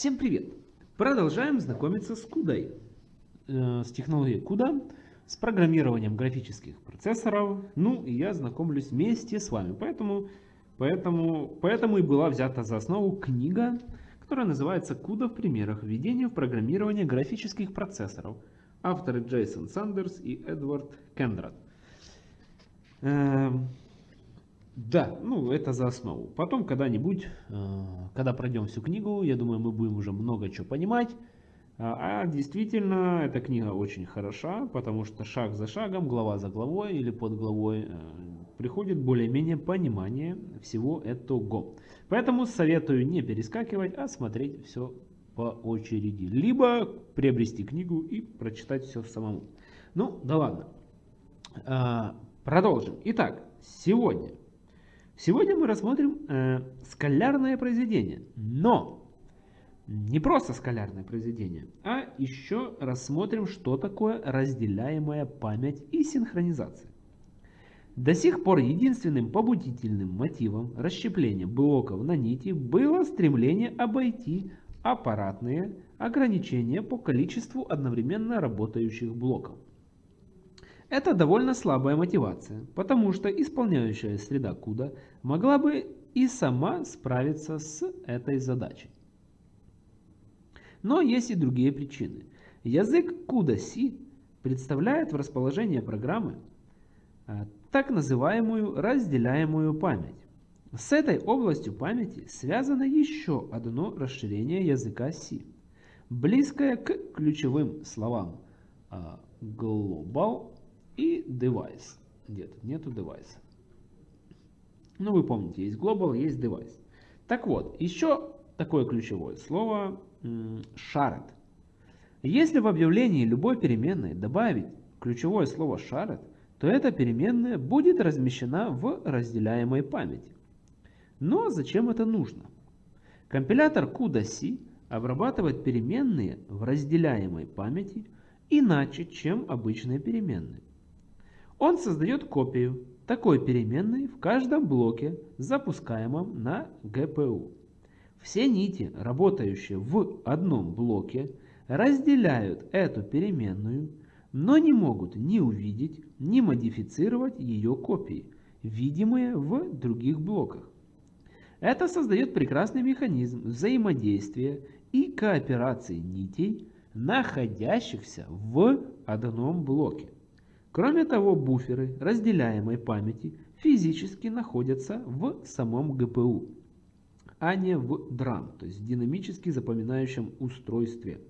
Всем привет! Продолжаем знакомиться с CUDA, э, с технологией CUDA, с программированием графических процессоров. Ну и я знакомлюсь вместе с вами, поэтому, поэтому, поэтому и была взята за основу книга, которая называется CUDA в примерах введения в программирование графических процессоров. Авторы Джейсон Сандерс и Эдвард Кендрат. Да, ну это за основу. Потом когда-нибудь, э, когда пройдем всю книгу, я думаю, мы будем уже много чего понимать. А, а действительно, эта книга очень хороша, потому что шаг за шагом, глава за главой или под главой э, приходит более-менее понимание всего этого. Поэтому советую не перескакивать, а смотреть все по очереди. Либо приобрести книгу и прочитать все самому. Ну, да ладно. А, продолжим. Итак, сегодня Сегодня мы рассмотрим э, скалярное произведение, но не просто скалярное произведение, а еще рассмотрим, что такое разделяемая память и синхронизация. До сих пор единственным побудительным мотивом расщепления блоков на нити было стремление обойти аппаратные ограничения по количеству одновременно работающих блоков. Это довольно слабая мотивация, потому что исполняющая среда CUDA могла бы и сама справиться с этой задачей. Но есть и другие причины. Язык CUDA-C представляет в расположении программы а, так называемую разделяемую память. С этой областью памяти связано еще одно расширение языка C, близкое к ключевым словам а, global и device. Где тут? Нету device. Ну, вы помните, есть global, есть device. Так вот, еще такое ключевое слово shared. Если в объявлении любой переменной добавить ключевое слово shared, то эта переменная будет размещена в разделяемой памяти. Но зачем это нужно? Компилятор CUDA-C обрабатывает переменные в разделяемой памяти иначе, чем обычные переменные. Он создает копию такой переменной в каждом блоке, запускаемом на GPU. Все нити, работающие в одном блоке, разделяют эту переменную, но не могут ни увидеть, ни модифицировать ее копии, видимые в других блоках. Это создает прекрасный механизм взаимодействия и кооперации нитей, находящихся в одном блоке. Кроме того, буферы разделяемой памяти физически находятся в самом ГПУ, а не в DRAM, то есть в динамически запоминающем устройстве,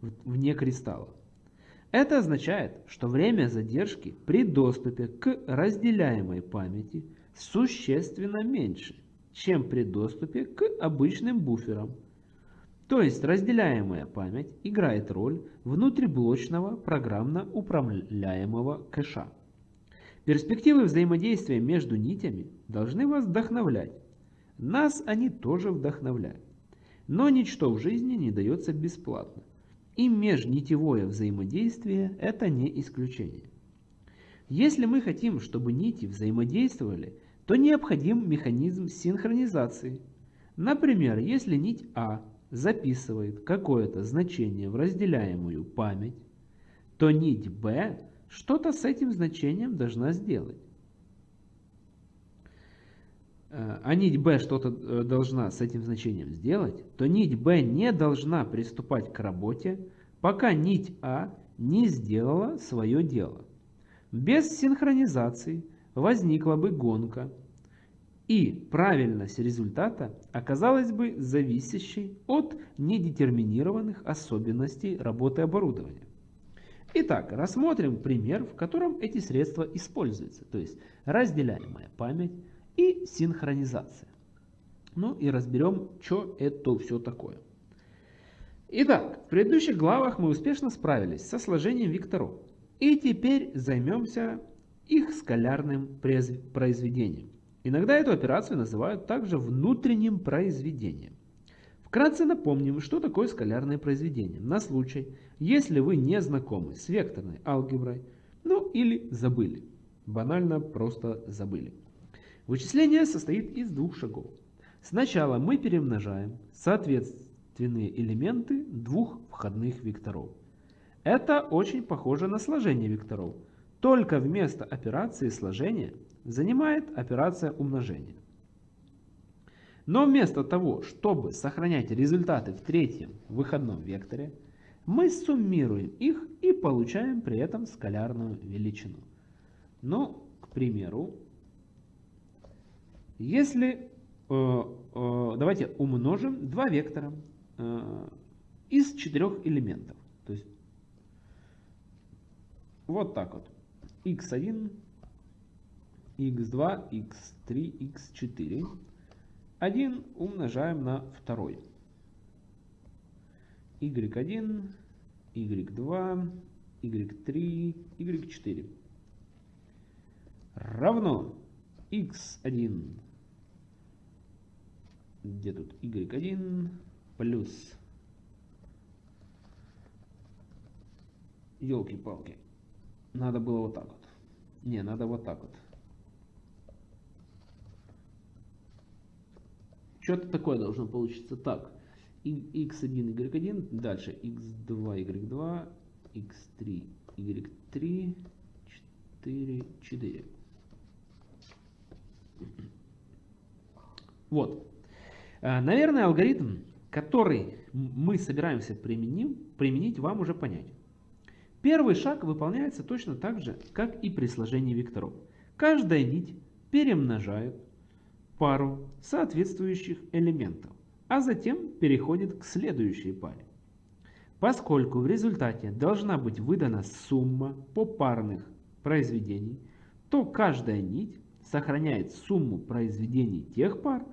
вне кристалла. Это означает, что время задержки при доступе к разделяемой памяти существенно меньше, чем при доступе к обычным буферам, то есть разделяемая память играет роль внутриблочного программно управляемого кэша. Перспективы взаимодействия между нитями должны вас вдохновлять. Нас они тоже вдохновляют. Но ничто в жизни не дается бесплатно. И межнитевое взаимодействие – это не исключение. Если мы хотим, чтобы нити взаимодействовали, то необходим механизм синхронизации. Например, если нить А записывает какое-то значение в разделяемую память, то нить B что-то с этим значением должна сделать. Э, а нить B что-то э, должна с этим значением сделать, то нить B не должна приступать к работе, пока нить А не сделала свое дело. Без синхронизации возникла бы гонка и правильность результата оказалась бы зависящей от недетерминированных особенностей работы оборудования. Итак, рассмотрим пример, в котором эти средства используются, то есть разделяемая память и синхронизация. Ну и разберем, что это все такое. Итак, в предыдущих главах мы успешно справились со сложением векторов. И теперь займемся их скалярным произведением. Иногда эту операцию называют также внутренним произведением. Вкратце напомним, что такое скалярное произведение, на случай, если вы не знакомы с векторной алгеброй, ну или забыли. Банально просто забыли. Вычисление состоит из двух шагов. Сначала мы перемножаем элементы двух входных векторов. Это очень похоже на сложение векторов, только вместо операции сложения занимает операция умножения. Но вместо того, чтобы сохранять результаты в третьем выходном векторе, мы суммируем их и получаем при этом скалярную величину. Ну, к примеру, если э, э, давайте умножим два вектора э, из четырех элементов. То есть вот так вот. x1, x2, x3, x4. 1 умножаем на второй. y1, y2, y3, y4 равно x1 где тут y1 плюс? Елки-палки надо было вот так вот. Не надо вот так вот что-то такое должно получиться так x1 y1 дальше x2 y2 x3 y3 4 4 вот Э, наверное, алгоритм, который мы собираемся применим, применить, вам уже понятен. Первый шаг выполняется точно так же, как и при сложении векторов. Каждая нить перемножает пару соответствующих элементов, а затем переходит к следующей паре. Поскольку в результате должна быть выдана сумма попарных произведений, то каждая нить сохраняет сумму произведений тех пар,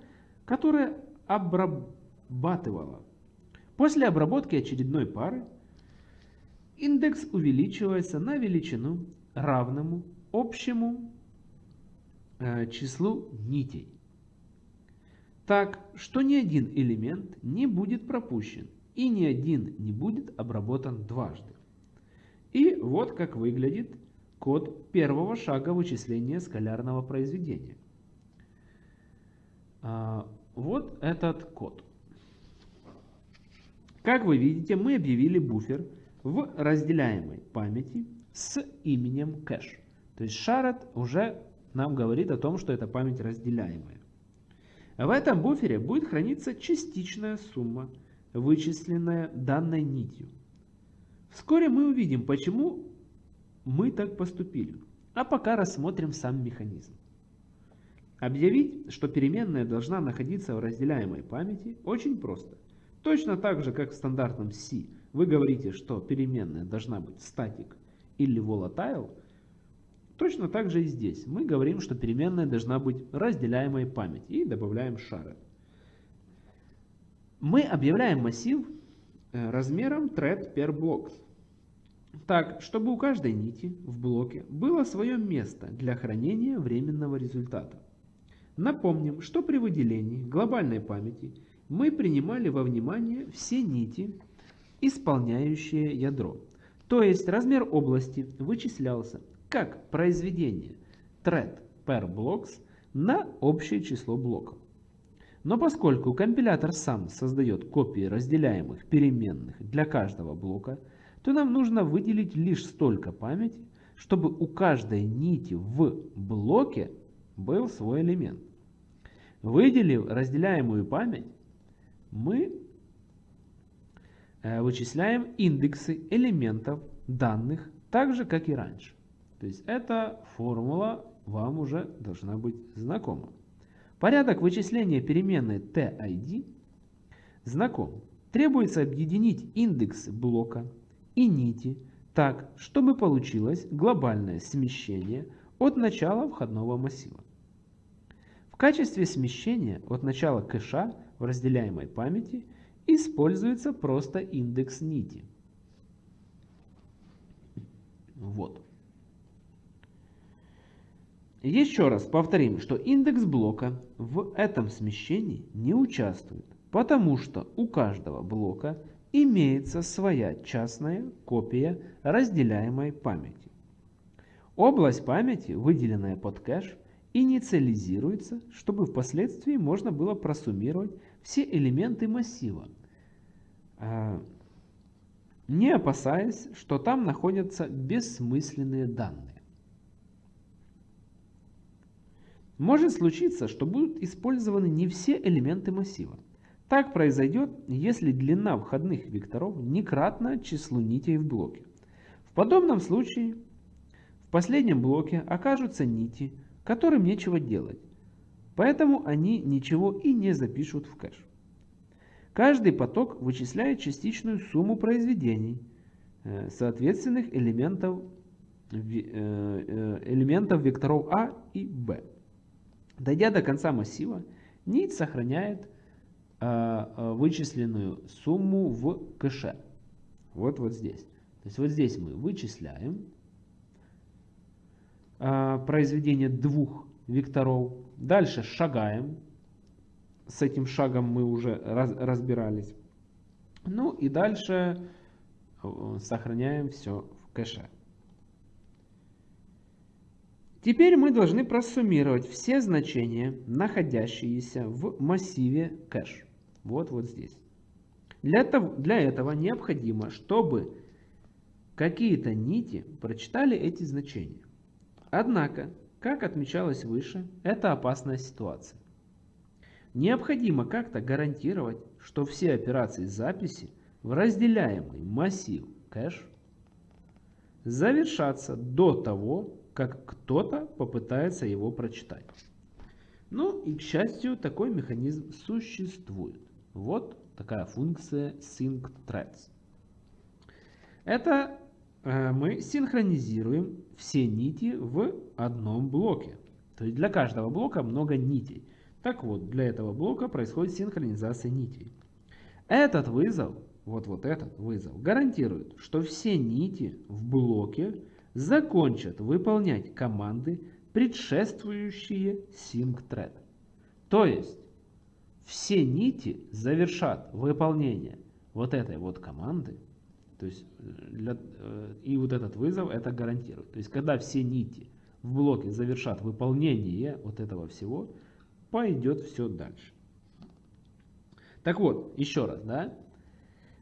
которые обрабатывала. После обработки очередной пары индекс увеличивается на величину равному общему э, числу нитей. Так что ни один элемент не будет пропущен и ни один не будет обработан дважды. И вот как выглядит код первого шага вычисления скалярного произведения. А, вот этот код. Как вы видите, мы объявили буфер в разделяемой памяти с именем кэш. То есть шарат уже нам говорит о том, что это память разделяемая. В этом буфере будет храниться частичная сумма, вычисленная данной нитью. Вскоре мы увидим, почему мы так поступили. А пока рассмотрим сам механизм. Объявить, что переменная должна находиться в разделяемой памяти, очень просто. Точно так же, как в стандартном C вы говорите, что переменная должна быть static или volatile, точно так же и здесь. Мы говорим, что переменная должна быть разделяемой памяти и добавляем shared. Мы объявляем массив э, размером thread per blocks. Так, чтобы у каждой нити в блоке было свое место для хранения временного результата. Напомним, что при выделении глобальной памяти мы принимали во внимание все нити, исполняющие ядро. То есть размер области вычислялся как произведение thread per blocks на общее число блоков. Но поскольку компилятор сам создает копии разделяемых переменных для каждого блока, то нам нужно выделить лишь столько памяти, чтобы у каждой нити в блоке был свой элемент. Выделив разделяемую память, мы э, вычисляем индексы элементов данных так же, как и раньше. То есть эта формула вам уже должна быть знакома. Порядок вычисления переменной TID знаком. Требуется объединить индексы блока и нити так, чтобы получилось глобальное смещение от начала входного массива качестве смещения от начала кэша в разделяемой памяти используется просто индекс нити. Вот. Еще раз повторим, что индекс блока в этом смещении не участвует, потому что у каждого блока имеется своя частная копия разделяемой памяти. Область памяти, выделенная под кэш, инициализируется, чтобы впоследствии можно было просуммировать все элементы массива, э, не опасаясь, что там находятся бессмысленные данные. Может случиться, что будут использованы не все элементы массива. Так произойдет, если длина входных векторов не кратна числу нитей в блоке. В подобном случае в последнем блоке окажутся нити, которым нечего делать, поэтому они ничего и не запишут в кэш. Каждый поток вычисляет частичную сумму произведений э, соответственных элементов, э, э, элементов векторов А и Б. Дойдя до конца массива, нить сохраняет вычисленную сумму в кэше. Вот вот здесь. То есть вот здесь мы вычисляем произведение двух векторов. Дальше шагаем с этим шагом мы уже раз, разбирались. Ну и дальше э, сохраняем все в кэше. Теперь мы должны просуммировать все значения, находящиеся в массиве кэш. Вот вот здесь. Для этого, для этого необходимо, чтобы какие-то нити прочитали эти значения. Однако, как отмечалось выше, это опасная ситуация. Необходимо как-то гарантировать, что все операции записи в разделяемый массив кэш завершатся до того, как кто-то попытается его прочитать. Ну и к счастью, такой механизм существует. Вот такая функция syncThreads. Это э, мы синхронизируем все нити в одном блоке. То есть для каждого блока много нитей. Так вот, для этого блока происходит синхронизация нитей. Этот вызов, вот вот этот вызов, гарантирует, что все нити в блоке закончат выполнять команды, предшествующие syncThread. То есть, все нити завершат выполнение вот этой вот команды, то есть для, э, и вот этот вызов это гарантирует. То есть, когда все нити в блоке завершат выполнение вот этого всего, пойдет все дальше. Так вот, еще раз, да?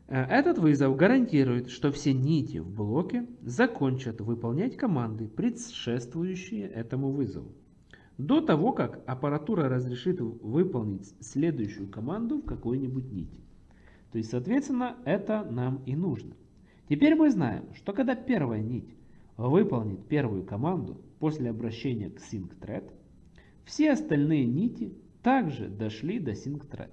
Э, этот вызов гарантирует, что все нити в блоке закончат выполнять команды, предшествующие этому вызову. До того, как аппаратура разрешит выполнить следующую команду в какой-нибудь нити. То есть, соответственно, это нам и нужно. Теперь мы знаем, что когда первая нить выполнит первую команду после обращения к syncThread, все остальные нити также дошли до SyncThread.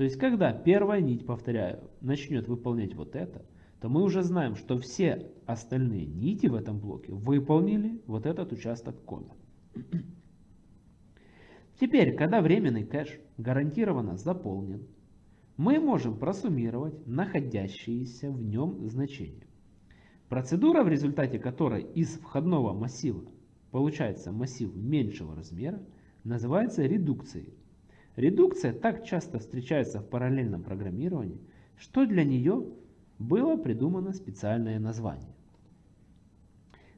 То есть, когда первая нить, повторяю, начнет выполнять вот это, то мы уже знаем, что все остальные нити в этом блоке выполнили вот этот участок кода. Теперь, когда временный кэш гарантированно заполнен, мы можем просуммировать находящиеся в нем значения. Процедура, в результате которой из входного массива получается массив меньшего размера, называется редукцией. Редукция так часто встречается в параллельном программировании, что для нее было придумано специальное название.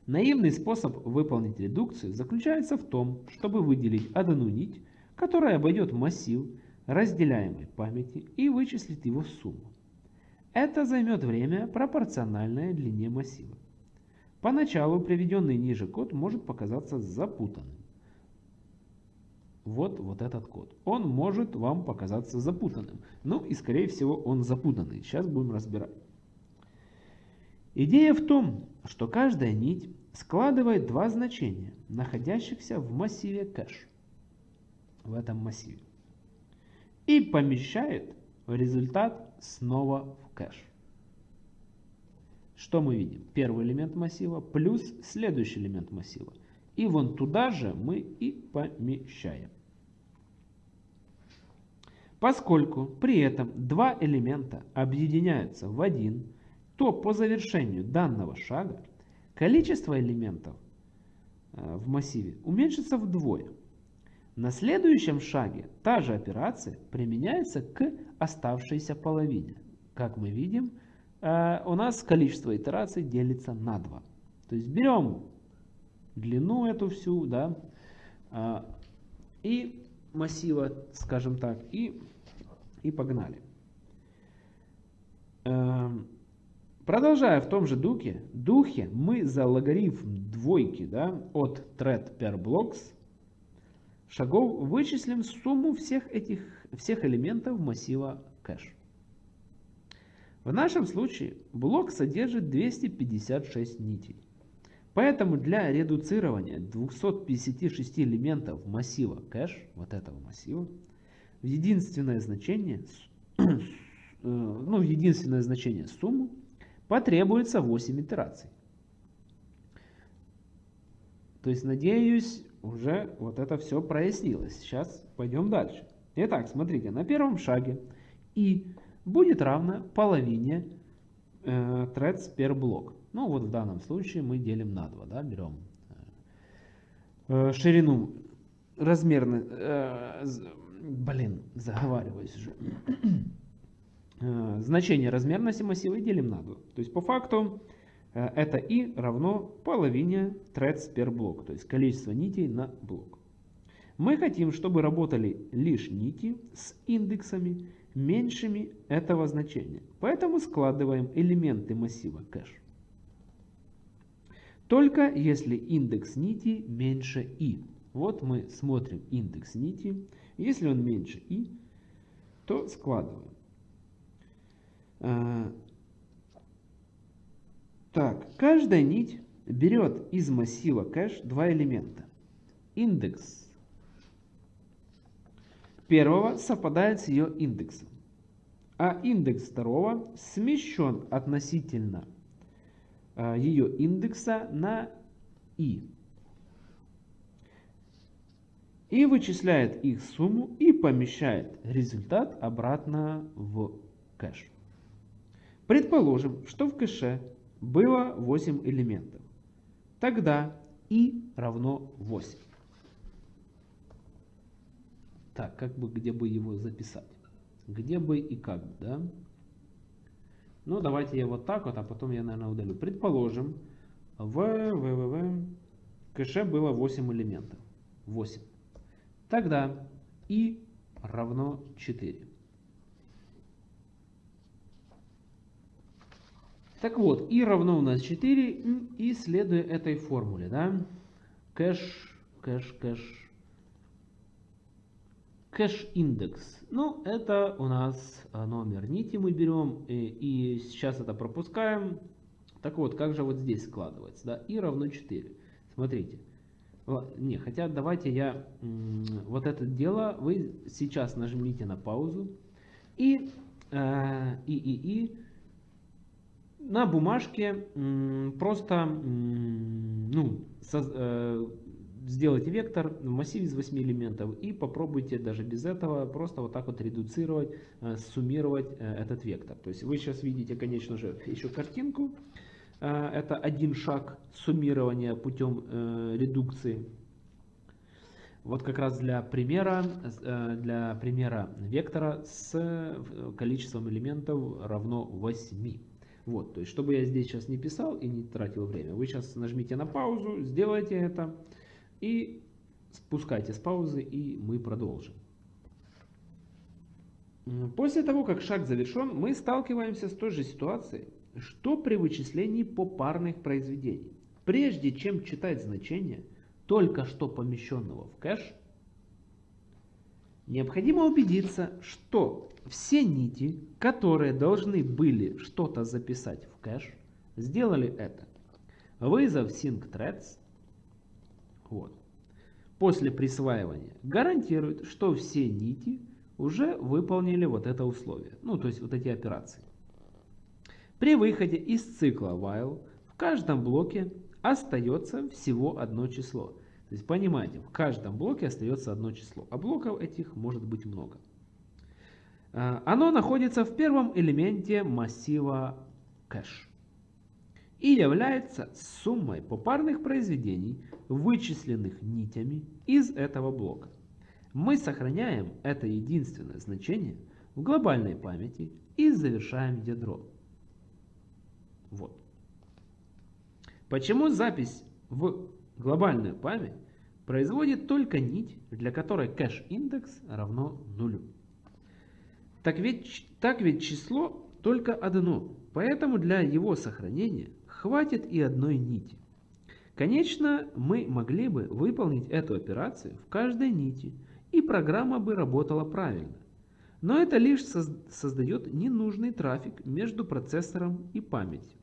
Наивный способ выполнить редукцию заключается в том, чтобы выделить одну нить, которая обойдет массив разделяемой памяти и вычислит его сумму. Это займет время, пропорциональное длине массива. Поначалу приведенный ниже код может показаться запутанным вот, вот этот код. Он может вам показаться запутанным. Ну и скорее всего он запутанный. Сейчас будем разбирать. Идея в том, что каждая нить складывает два значения, находящихся в массиве кэш. В этом массиве. И помещает результат снова в кэш. Что мы видим? Первый элемент массива плюс следующий элемент массива. И вон туда же мы и помещаем. Поскольку при этом два элемента объединяются в один, то по завершению данного шага количество элементов э, в массиве уменьшится вдвое. На следующем шаге та же операция применяется к оставшейся половине. Как мы видим, э, у нас количество итераций делится на 2. То есть берем длину эту всю, да, а, и массива, скажем так, и, и погнали. Э, Продолжая в том же духе, духе мы за логарифм двойки да, от thread per blocks шагов вычислим сумму всех этих всех элементов массива кэш. В нашем случае блок содержит 256 нитей. Поэтому для редуцирования 256 элементов массива кэш, вот этого массива, в единственное значение, э, ну, в единственное значение сумму потребуется 8 итераций. То есть, надеюсь, уже вот это все прояснилось. Сейчас пойдем дальше. Итак, смотрите, на первом шаге и будет равно половине э, threads per блок. Ну вот в данном случае мы делим на 2, да, берем э, ширину размерно, э, блин, заговариваюсь уже. э, значение размерности массива делим на 2. То есть по факту э, это и равно половине threads per блок, то есть количество нитей на блок. Мы хотим, чтобы работали лишь нити с индексами меньшими этого значения. Поэтому складываем элементы массива кэш. Только если индекс нити меньше i. Вот мы смотрим индекс нити. Если он меньше i, то складываем. А, так, каждая нить берет из массива кэш два элемента. Индекс первого совпадает с ее индексом, а индекс второго смещен относительно ее индекса на i. И вычисляет их сумму и помещает результат обратно в кэш. Предположим, что в кэше было 8 элементов. Тогда i равно 8. Так, как бы, где бы его записать? Где бы и как, да? Ну, давайте я вот так вот, а потом я, наверное, удалю. Предположим, в www кэше было 8 элементов. 8. Тогда и равно 4. Так вот, и равно у нас 4, и следуя этой формуле, да, кэш, кэш, кэш, Кэш-индекс. Ну, это у нас а, номер нити мы берем и, и сейчас это пропускаем. Так вот, как же вот здесь складывается? Да? И равно 4. Смотрите. Не, хотя давайте я вот это дело, вы сейчас нажмите на паузу и, э, и, и, и на бумажке просто ну, со, э, сделайте вектор в массиве из 8 элементов и попробуйте даже без этого просто вот так вот редуцировать, э, суммировать э, этот вектор. То есть вы сейчас видите, конечно же, еще картинку. Э, это один шаг суммирования путем редукции. Вот как раз для примера, для примера вектора с количеством элементов равно 8. Вот, то есть, чтобы я здесь сейчас не писал и не тратил время, вы сейчас нажмите на паузу, сделайте это. И спускайте с паузы, и мы продолжим. После того, как шаг завершен, мы сталкиваемся с той же ситуацией, что при вычислении попарных произведений. Прежде чем читать значение только что помещенного в кэш, необходимо убедиться, что все нити, которые должны были что-то записать в кэш, сделали это. Вызов SyncThreads вот. После присваивания гарантирует, что все нити уже выполнили вот это условие. Ну, то есть вот эти операции. При выходе из цикла while в каждом блоке остается всего одно число. То есть понимаете, в каждом блоке остается одно число, а блоков этих может быть много. А, оно находится в первом элементе массива кэш и является суммой попарных произведений, вычисленных нитями из этого блока. Мы сохраняем это единственное значение в глобальной памяти и завершаем ядро. Вот. Почему запись в глобальную память производит только нить, для которой кэш-индекс равно нулю? Так ведь, так ведь число только одно, поэтому для его сохранения хватит и одной нити. Конечно, мы могли бы выполнить эту операцию в каждой нити, и программа бы работала правильно. Но это лишь создает ненужный трафик между процессором и памятью.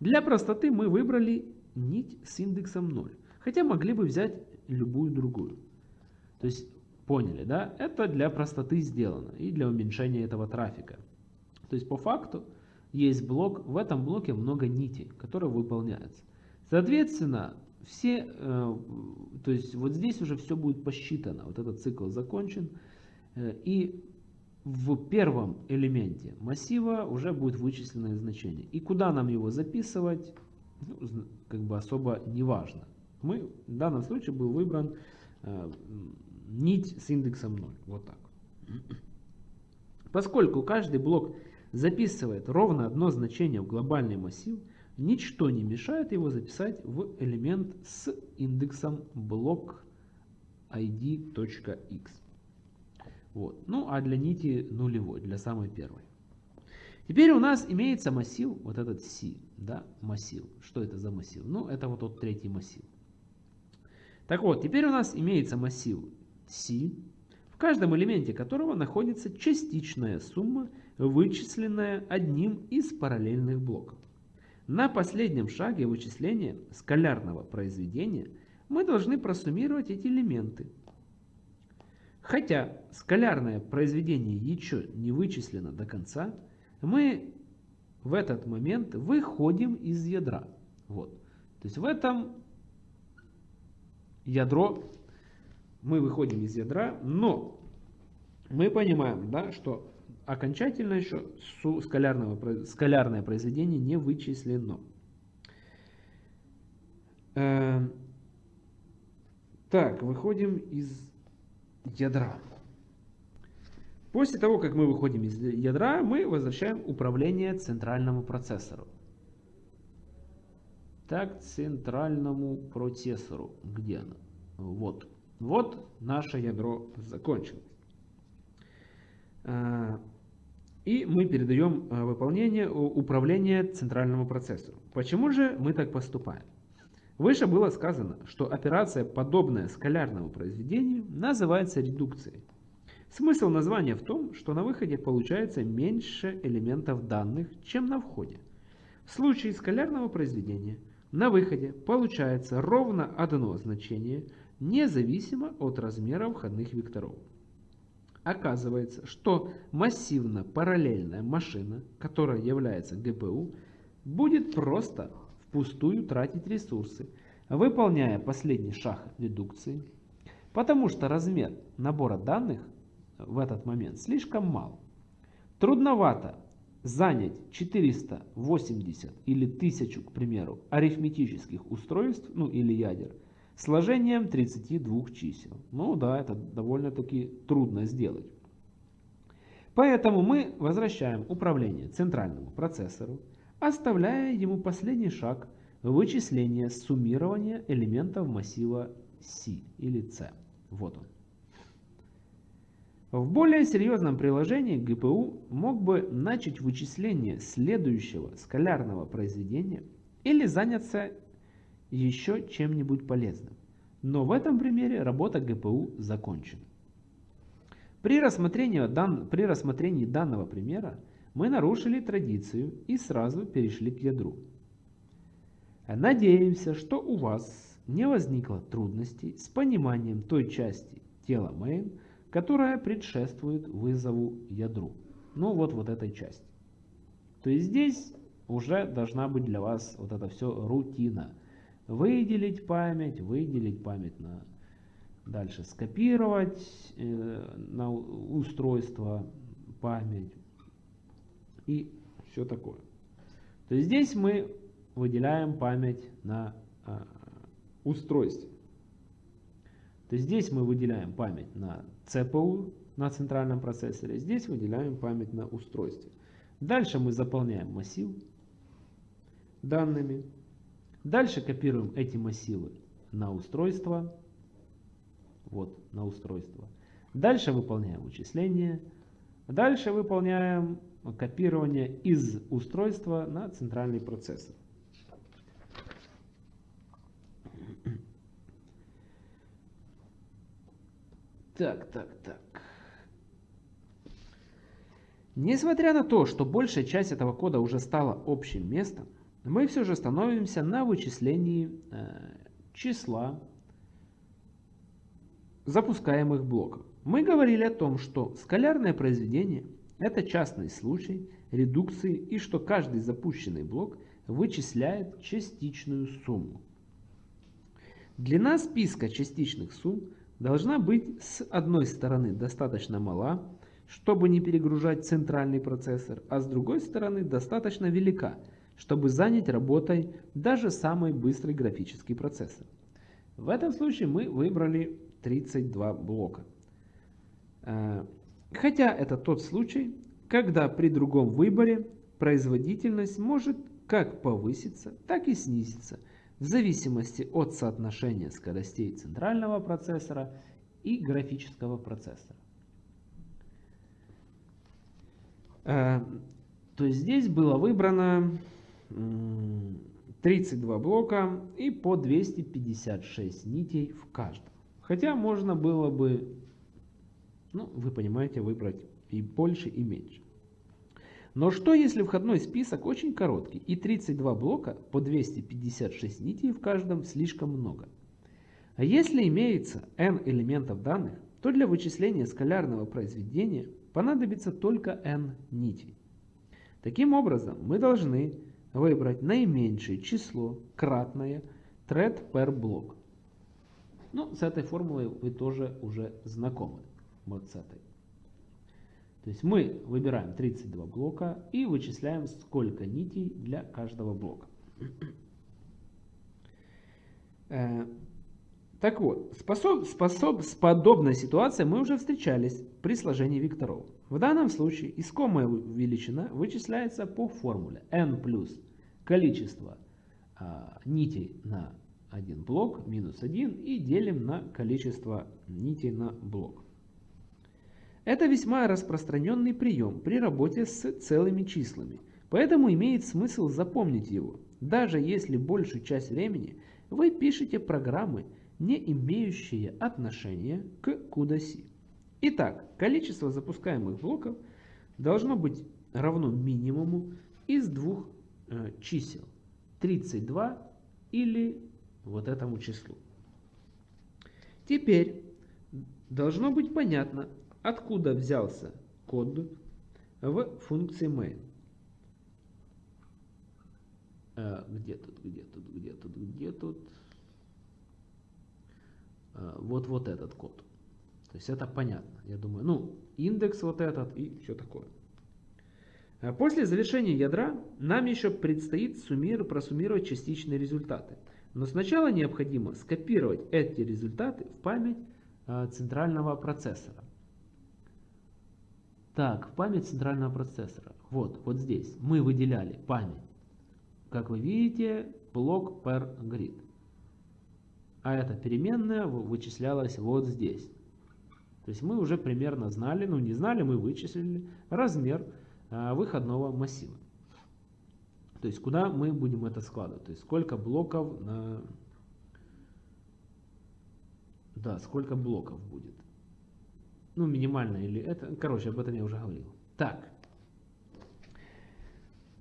Для простоты мы выбрали нить с индексом 0, хотя могли бы взять любую другую. То есть, поняли, да? Это для простоты сделано и для уменьшения этого трафика. То есть, по факту, есть блок, в этом блоке много нитей, которые выполняются. Соответственно, все, э, то есть вот здесь уже все будет посчитано, вот этот цикл закончен, э, и в первом элементе массива уже будет вычисленное значение. И куда нам его записывать, ну, как бы особо не важно. Мы, в данном случае был выбран э, нить с индексом 0. Вот так. Поскольку каждый блок записывает ровно одно значение в глобальный массив, ничто не мешает его записать в элемент с индексом блок id.x. Вот. Ну а для нити нулевой, для самой первой. Теперь у нас имеется массив, вот этот C, да, массив. Что это за массив? Ну, это вот тот третий массив. Так вот, теперь у нас имеется массив C, в каждом элементе которого находится частичная сумма, вычисленная одним из параллельных блоков. На последнем шаге вычисления скалярного произведения мы должны просуммировать эти элементы – Хотя скалярное произведение еще не вычислено до конца, мы в этот момент выходим из ядра. Вот. То есть в этом ядро мы выходим из ядра, но мы понимаем, да, что окончательно еще скалярного, скалярное произведение не вычислено. Э, так, выходим из ядра. После того, как мы выходим из ядра, мы возвращаем управление центральному процессору. Так, центральному процессору. Где оно? Вот. Вот наше ядро закончилось. А, и мы передаем а, выполнение управления центральному процессору. Почему же мы так поступаем? Выше было сказано, что операция, подобная скалярному произведению, называется редукцией. Смысл названия в том, что на выходе получается меньше элементов данных, чем на входе. В случае скалярного произведения на выходе получается ровно одно значение, независимо от размера входных векторов. Оказывается, что массивно-параллельная машина, которая является GPU, будет просто впустую тратить ресурсы, выполняя последний шаг редукции, потому что размер набора данных в этот момент слишком мал. Трудновато занять 480 или 1000, к примеру, арифметических устройств, ну или ядер, сложением 32 чисел. Ну да, это довольно-таки трудно сделать. Поэтому мы возвращаем управление центральному процессору, оставляя ему последний шаг вычисления суммирования элементов массива C или C. Вот он. В более серьезном приложении GPU мог бы начать вычисление следующего скалярного произведения или заняться еще чем-нибудь полезным. Но в этом примере работа GPU закончена. При рассмотрении, дан, при рассмотрении данного примера мы нарушили традицию и сразу перешли к ядру. Надеемся, что у вас не возникло трудностей с пониманием той части тела main, которая предшествует вызову ядру. Ну вот, вот этой части. То есть здесь уже должна быть для вас вот это все рутина. Выделить память, выделить память на дальше скопировать э, на устройство память, и все такое. То есть здесь мы выделяем память на а, устройстве. То есть здесь мы выделяем память на CPU, на центральном процессоре, здесь выделяем память на устройстве. Дальше мы заполняем массив данными. Дальше копируем эти массивы на устройство. Вот, на устройство. Дальше выполняем вычисления. Дальше выполняем копирования из устройства на центральный процессор. Так, так, так. Несмотря на то, что большая часть этого кода уже стала общим местом, мы все же становимся на вычислении э, числа запускаемых блоков. Мы говорили о том, что скалярное произведение – это частный случай редукции и что каждый запущенный блок вычисляет частичную сумму. Длина списка частичных сумм должна быть с одной стороны достаточно мала, чтобы не перегружать центральный процессор, а с другой стороны достаточно велика, чтобы занять работой даже самый быстрый графический процессор. В этом случае мы выбрали 32 блока. Э, хотя это тот случай, когда при другом выборе производительность может как повыситься, так и снизиться, в зависимости от соотношения скоростей центрального процессора и графического процессора. Э, то есть здесь было выбрано 32 блока и по 256 нитей в каждом. Хотя можно было бы, ну, вы понимаете, выбрать и больше, и меньше. Но что если входной список очень короткий и 32 блока по 256 нитей в каждом слишком много? А если имеется n элементов данных, то для вычисления скалярного произведения понадобится только n нитей. Таким образом, мы должны выбрать наименьшее число, кратное thread per block. Ну, с этой формулой вы тоже уже знакомы. Вот с этой. То есть мы выбираем 32 блока и вычисляем, сколько нитей для каждого блока. Э, так вот, способ, способ, с подобной ситуацией мы уже встречались при сложении векторов. В данном случае искомая величина вычисляется по формуле n плюс количество а, нитей на один блок минус 1 и делим на количество нитей на блок. Это весьма распространенный прием при работе с целыми числами, поэтому имеет смысл запомнить его, даже если большую часть времени вы пишете программы, не имеющие отношения к CUDA-C. Итак, количество запускаемых блоков должно быть равно минимуму из двух э, чисел 32 или вот этому числу. Теперь должно быть понятно, откуда взялся код в функции main. А, где тут, где тут, где тут, где тут? А, вот вот этот код. То есть это понятно. Я думаю, ну, индекс вот этот и все такое. А после завершения ядра нам еще предстоит суммировать, просуммировать частичные результаты. Но сначала необходимо скопировать эти результаты в память э, центрального процессора. Так, в память центрального процессора. Вот, вот здесь мы выделяли память. Как вы видите, блок per grid. А эта переменная вычислялась вот здесь. То есть мы уже примерно знали, ну не знали, мы вычислили размер э, выходного массива. То есть куда мы будем это складывать? То есть сколько блоков на... Да, сколько блоков будет. Ну, минимально или это... Короче, об этом я уже говорил. Так.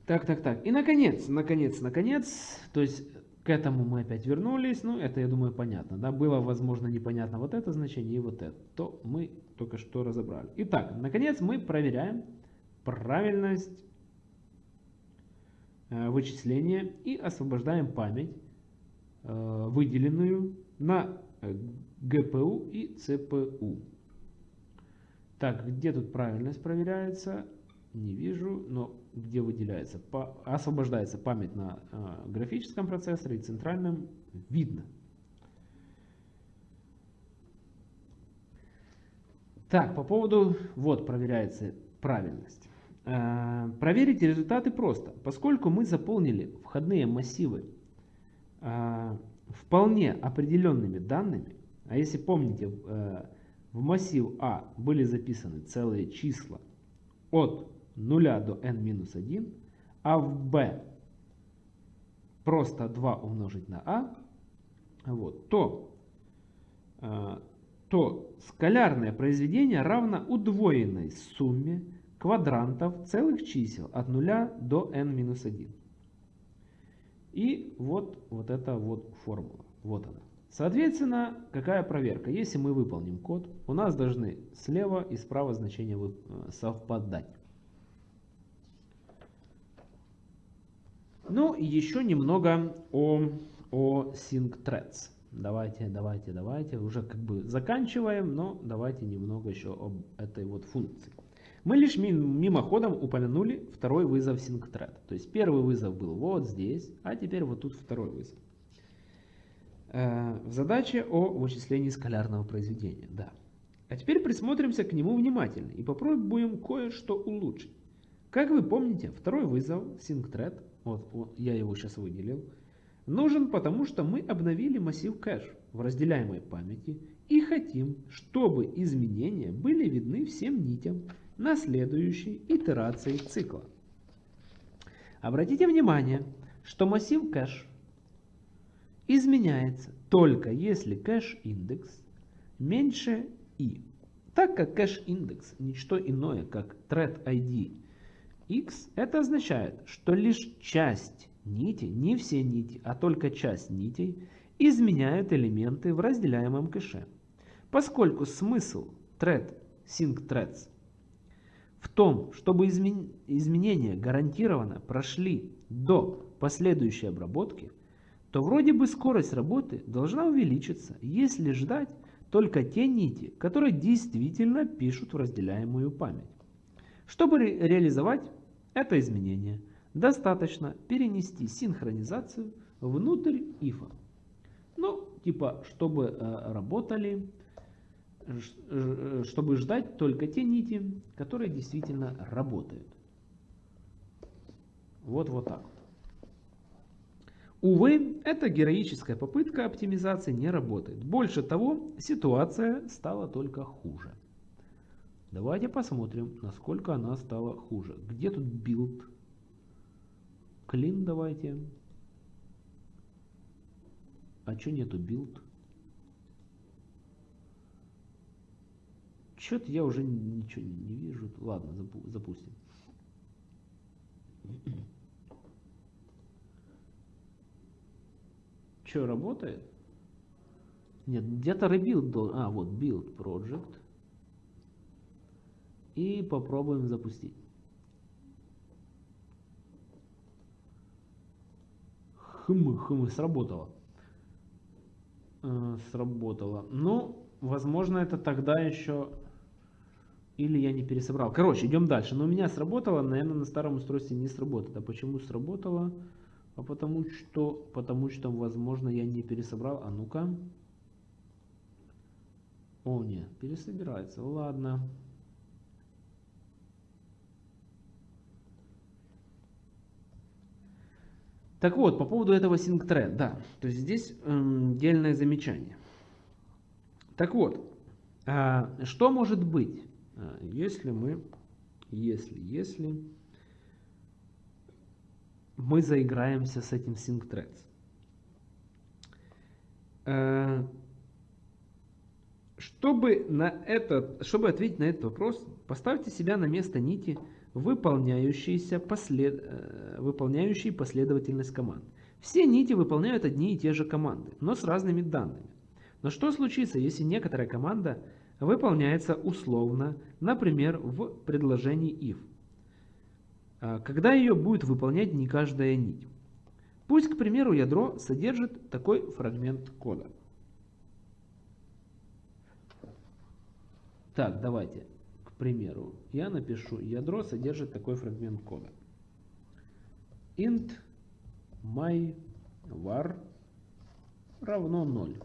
Так, так, так. И наконец, наконец, наконец, то есть к этому мы опять вернулись. Ну, это, я думаю, понятно. Да? Было, возможно, непонятно вот это значение и вот это. То мы только что разобрали. Итак, наконец мы проверяем правильность Э, вычисления и освобождаем память, э, выделенную на GPU и CPU. Так, где тут правильность проверяется? Не вижу, но где выделяется, освобождается память на э, графическом процессоре и центральном, видно. Так, по поводу, вот проверяется правильность. Э, проверить результаты просто, поскольку мы заполнили входные массивы э, вполне определенными данными, а если помните, в массив А были записаны целые числа от 0 до n-1, а в b просто 2 умножить на а, вот, то, э, то скалярное произведение равно удвоенной сумме квадрантов целых чисел от 0 до n-1. И вот, вот эта вот формула. Вот она. Соответственно, какая проверка? Если мы выполним код, у нас должны слева и справа значения э, совпадать. Ну и еще немного о, о SyncThreads. Давайте, давайте, давайте. Уже как бы заканчиваем, но давайте немного еще об этой вот функции. Мы лишь мимоходом упомянули второй вызов SyncThread. То есть первый вызов был вот здесь, а теперь вот тут второй вызов. Э, в задаче о вычислении скалярного произведения. Да. А теперь присмотримся к нему внимательно и попробуем кое-что улучшить. Как вы помните, второй вызов SyncThread, вот, вот я его сейчас выделил, нужен потому, что мы обновили массив кэш в разделяемой памяти и хотим, чтобы изменения были видны всем нитям на следующей итерации цикла. Обратите внимание, что массив кэш изменяется только если кэш-индекс меньше i. Так как кэш-индекс ничто иное, как thread ID x, это означает, что лишь часть нити, не все нити, а только часть нитей, изменяют элементы в разделяемом кэше. Поскольку смысл thread sync threads в том, чтобы измен... изменения гарантированно прошли до последующей обработки, то вроде бы скорость работы должна увеличиться, если ждать только те нити, которые действительно пишут в разделяемую память. Чтобы ре реализовать это изменение, достаточно перенести синхронизацию внутрь ифа. Ну, типа, чтобы э, работали Э, чтобы ждать только те нити, которые действительно работают. Вот вот так. Увы, эта героическая попытка оптимизации не работает. Больше того, ситуация стала только хуже. Давайте посмотрим, насколько она стала хуже. Где тут build? Clean давайте. А что нету билд? Что-то я уже ничего не, не вижу. Ладно, запустим. Что, работает? Нет, где-то rebuild. А, вот build project. И попробуем запустить. Хм, хм, сработало. Э, сработало. Ну, возможно, это тогда еще или я не пересобрал. Короче, идем дальше. Но у меня сработало, наверное, на старом устройстве не сработает. А почему сработало? А потому что, потому что, возможно, я не пересобрал. А ну-ка. О, нет, пересобирается. Ладно. Так вот, по поводу этого SyncThread, да, то есть здесь эм, дельное замечание. Так вот, э, что может быть, а, если мы, если, если мы заиграемся с этим SyncThreads. А, чтобы, на этот, чтобы ответить на этот вопрос, поставьте себя на место нити, выполняющиеся послед, э, выполняющие последовательность команд. Все нити выполняют одни и те же команды, но с разными данными. Но что случится, если некоторая команда выполняется условно, например, в предложении if, а, когда ее будет выполнять не каждая нить. Пусть, к примеру, ядро содержит такой фрагмент кода. Так, давайте, примеру, я напишу, ядро содержит такой фрагмент кода. int my var равно 0.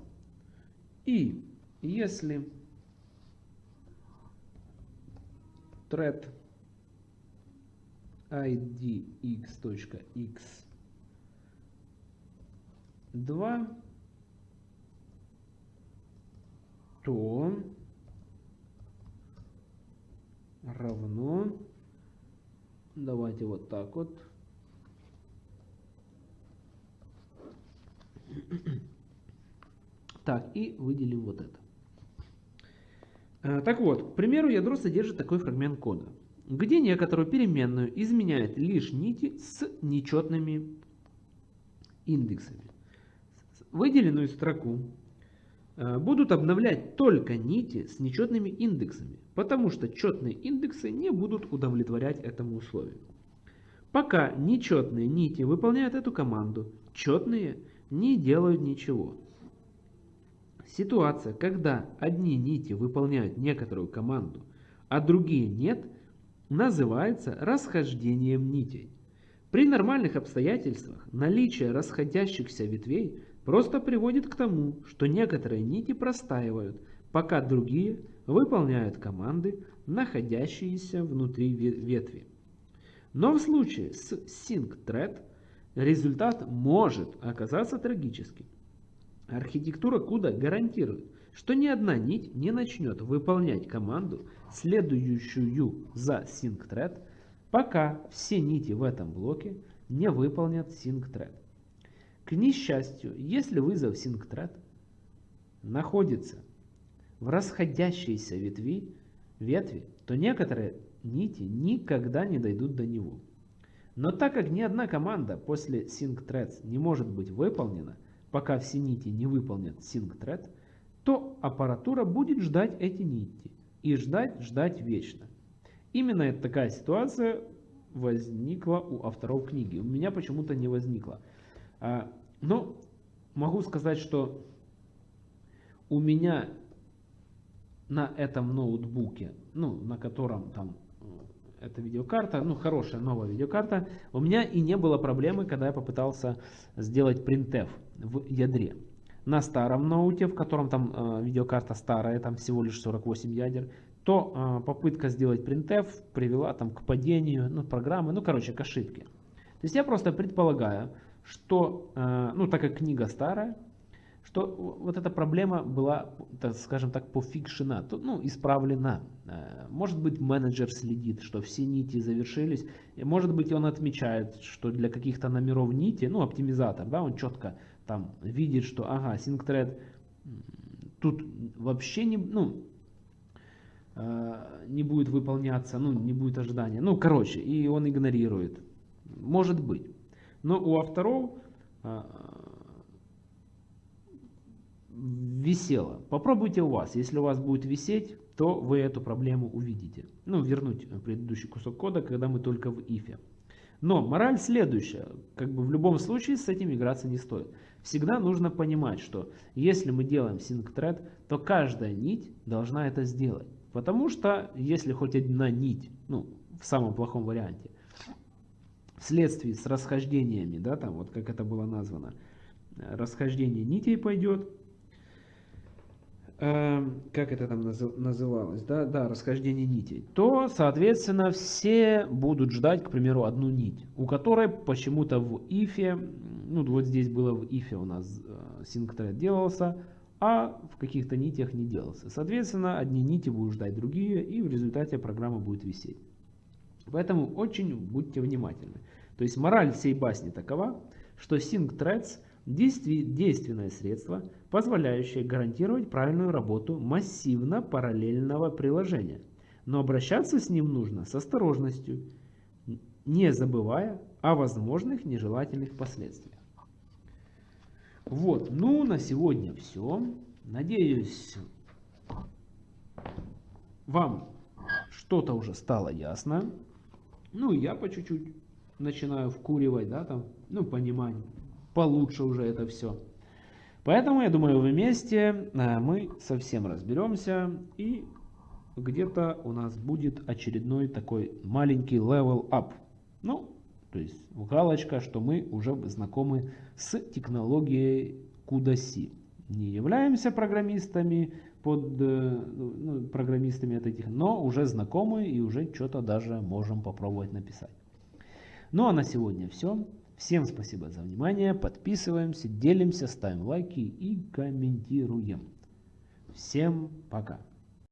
И если thread id x.x 2 то равно Давайте вот так вот. Так, и выделим вот это. Э, так вот, к примеру, ядро содержит такой фрагмент кода, где некоторую переменную изменяет лишь нити с нечетными индексами. Выделенную строку будут обновлять только нити с нечетными индексами, потому что четные индексы не будут удовлетворять этому условию. Пока нечетные нити выполняют эту команду, четные не делают ничего. Ситуация, когда одни нити выполняют некоторую команду, а другие нет, называется расхождением нитей. При нормальных обстоятельствах наличие расходящихся ветвей просто приводит к тому, что некоторые нити простаивают, пока другие выполняют команды, находящиеся внутри ветви. Но в случае с SyncThread результат может оказаться трагическим. Архитектура CUDA гарантирует, что ни одна нить не начнет выполнять команду, следующую за SyncThread, пока все нити в этом блоке не выполнят SyncThread. К несчастью, если вызов SyncThread находится в расходящейся ветви, ветви, то некоторые нити никогда не дойдут до него. Но так как ни одна команда после SyncThreads не может быть выполнена, пока все нити не выполнят SyncThread, то аппаратура будет ждать эти нити. И ждать, ждать вечно. Именно такая ситуация возникла у авторов книги. У меня почему-то не возникла. Но могу сказать, что у меня на этом ноутбуке, ну, на котором там э, эта видеокарта, ну, хорошая новая видеокарта, у меня и не было проблемы, когда я попытался сделать printf в ядре. На старом ноуте, в котором там э, видеокарта старая, там всего лишь 48 ядер, то э, попытка сделать printf привела там к падению ну, программы, ну, короче, к ошибке. То есть я просто предполагаю, что, э, ну, так как книга старая, что вот эта проблема была, скажем так, пофикшена, ну, исправлена. Э, может быть, менеджер следит, что все нити завершились. Может быть, он отмечает, что для каких-то номеров нити, ну, оптимизатор, да, он четко там видит, что, ага, SyncThread тут вообще не, ну, э, не будет выполняться, ну, не будет ожидания. Ну, короче, и он игнорирует. Может быть. Но у авторов э, висело. Попробуйте у вас. Если у вас будет висеть, то вы эту проблему увидите. Ну, вернуть предыдущий кусок кода, когда мы только в if. Но мораль следующая. Как бы в любом случае с этим играться не стоит. Всегда нужно понимать, что если мы делаем SyncThread, то каждая нить должна это сделать. Потому что если хоть одна нить, ну, в самом плохом варианте, вследствие с расхождениями, да, там вот как это было названо, расхождение нитей пойдет, Эм, как это там называлось, да, да, расхождение нитей, то, соответственно, все будут ждать, к примеру, одну нить, у которой почему-то в ифе, ну вот здесь было в ифе у нас э, синктред делался, а в каких-то нитях не делался. Соответственно, одни нити будут ждать другие, и в результате программа будет висеть. Поэтому очень будьте внимательны. То есть мораль всей басни такова, что SyncThreads – действенное средство, позволяющее гарантировать правильную работу массивно-параллельного приложения. Но обращаться с ним нужно с осторожностью, не забывая о возможных нежелательных последствиях. Вот, ну на сегодня все. Надеюсь, вам что-то уже стало ясно. Ну, я по чуть-чуть начинаю вкуривать, да, там, ну, понимание получше уже это все. Поэтому, я думаю, вместе э, мы совсем разберемся и где-то у нас будет очередной такой маленький level up. Ну, то есть галочка, что мы уже знакомы с технологией CUDA-C. Не являемся программистами, под э, ну, программистами от этих, но уже знакомы и уже что-то даже можем попробовать написать. Ну а на сегодня все. Всем спасибо за внимание, подписываемся, делимся, ставим лайки и комментируем. Всем пока!